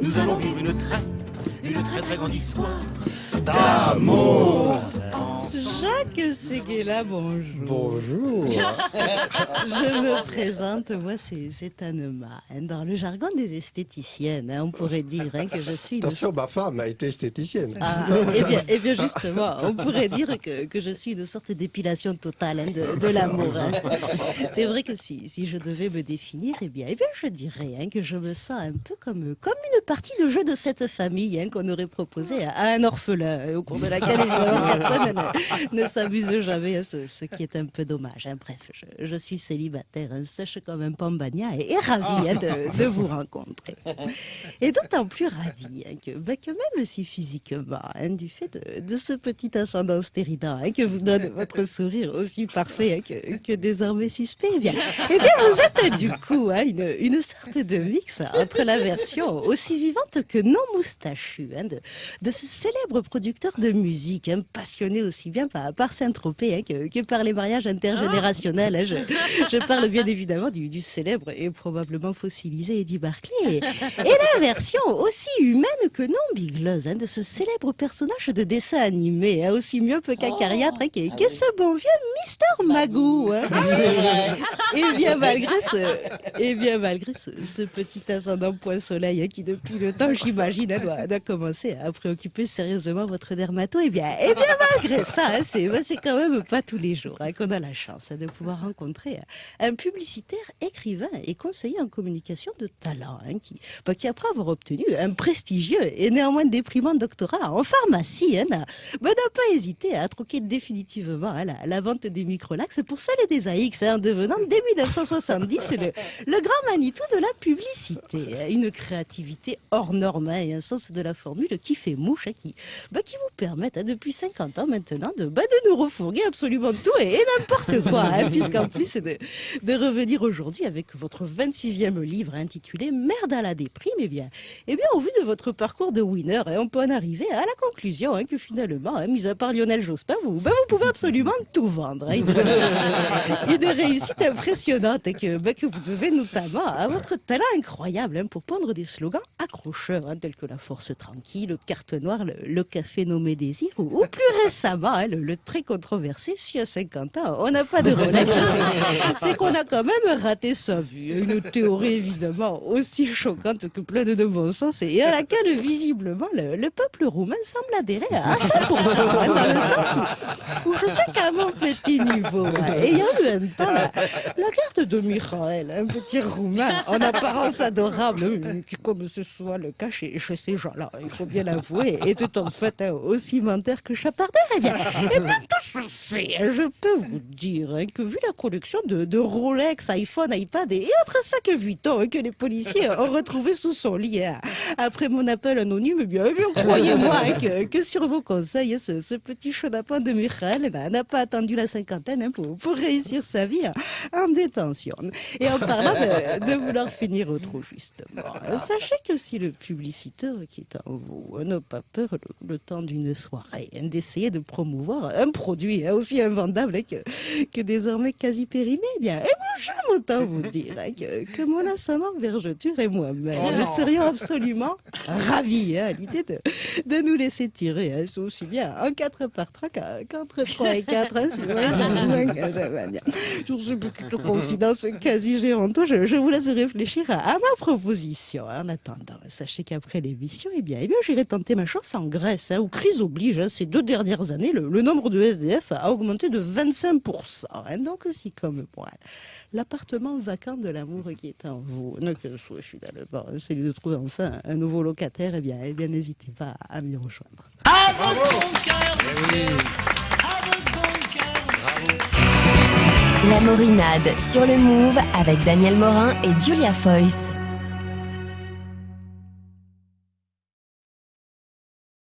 nous allons vivre une très, une très très grande histoire d'amour. Jacques Seguela, bonjour. Bonjour. Je me présente, moi c'est Anema. Hein, dans le jargon des esthéticiennes, hein, on pourrait dire hein, que je suis... Attention, ma femme a été esthéticienne. Ah, eh, bien, eh, bien, justement, on pourrait dire que, que je suis une sorte d'épilation totale de, de l'amour. C'est vrai que si, si, je devais me définir, eh bien, eh bien je dirais que je me sens un peu comme, comme une partie de jeu de cette famille qu'on aurait proposé à, un orphelin, au cours de laquelle évidemment personne ne, ne s'amuse jamais, à ce, ce, qui est un peu dommage. Bref, je, je, suis célibataire, sèche comme un pambagna et, et ravie de, de, vous rencontrer. Et d'autant plus ravie que, bah, que, même si physiquement, hein, du fait de, de, ce petit ascendant stéridant hein, que vous donne votre sourire aussi parfait hein, que, que, désormais suspect, eh bien, eh bien, vous êtes du coup une, une, sorte de mix entre la version aussi vivante que non moustachue de, de, ce célèbre producteur de musique, passionné aussi bien par, par Saint-Tropez que, que, par les mariages intergénérationnels. Je, je, parle bien évidemment du, du, célèbre et probablement fossilisé Eddie Barclay. Et, et la version aussi humaine que non bigleuse de ce célèbre personnage de dessin animé, aussi myope qu'acariâtre, oh. qu'est qu ce bon vieux Mister Magoo. Hein. et bien malgré ce, et bien malgré ce, ce petit ascendant point soleil qui depuis le temps, j'imagine, doit, doit, commencer à préoccuper sérieusement votre dermato, et bien, bien malgré ça, hein, c'est quand même pas tous les jours hein, qu'on a la chance de pouvoir rencontrer un publicitaire, écrivain et conseiller en communication de talent, hein, qui, bah, qui après avoir obtenu un prestigieux et néanmoins déprimant doctorat en pharmacie, n'a bah, pas hésité à troquer définitivement la, la, vente des microlax pour celle des AX, en devenant dès 1970 le, le grand Manitou de la publicité. Une créativité hors norme et un sens de la formule qui fait mouche, qui, bah, qui vous permettent depuis 50 ans maintenant de, bah, de nous refourguer absolument tout et, et n'importe quoi, hein, puisqu'en plus de, de revenir aujourd'hui avec votre 26e livre intitulé Merde à la déprime, eh bien, eh bien au vu de votre parcours de winner, hein, on peut en arriver à la conclusion hein, que finalement, hein, mis à part Lionel Jospin, vous, bah, vous pouvez absolument tout vendre. Hein, une, réussite impressionnante et que, bah, que vous devez notamment à votre talent incroyable hein, pour pondre des slogans accrocheurs hein, tels que la force tranquille, le carte noire, le, le café nommé désir ou, plus récemment hein, le, très controversé si à 50 ans on n'a pas de Rolex, c'est qu'on a quand même raté sa vie. Une théorie évidemment aussi choquante que pleine de bon sens et à laquelle visiblement le, le peuple roumain semble adhérer à 100%, hein, dans le sens où, je sais qu'à mon petit niveau, et il y a eu un temps la, la de Michael, un petit roumain en apparence adorable, comme ce soit le cas chez, chez ces gens-là, il faut bien l'avouer, était en fait aussi menteur que chapardeur. Eh bien, eh fait Je peux vous dire hein, que vu la collection de, de, Rolex, iPhone, iPad et autres sacs Vuitton hein, que les policiers ont retrouvé sous son lit hein, après mon appel anonyme, eh bien, eh bien croyez-moi hein, que, que, sur vos conseils, ce, ce petit chenapan de Michael n'a pas attendu la cinquantaine pour, pour réussir sa vie en détention. Et en parlant de, de vouloir finir au trou, justement, sachez que si le publiciteur qui est en vous n'a pas peur le, le temps d'une soirée d'essayer de promouvoir un produit aussi invendable que, que désormais quasi périmé, eh bien, et moi, j'aime autant vous dire hein, que, que, mon ascendant vergeture et moi-même oh nous serions absolument ravis hein, à l'idée de, de nous laisser tirer hein, aussi bien en 4 par 3 qu'entre 3 et 4. Hein, si Sur ce de confidence quasi géante, je, je, vous laisse réfléchir à, à ma proposition. En attendant, sachez qu'après l'émission, eh bien, eh bien j'irai tenter ma chance en Grèce, où crise oblige, hein, ces deux dernières années, le, le, nombre de SDF a augmenté de 25%. Hein, donc, aussi comme moi, l'appartement vacant de l'amour qui est en vous, que je suis dans le bord, celui de trouver enfin un nouveau locataire, eh bien, eh bien n'hésitez pas à m'y rejoindre. À bon bon cœur La Morinade sur le Move avec Daniel Morin et Julia Foyce.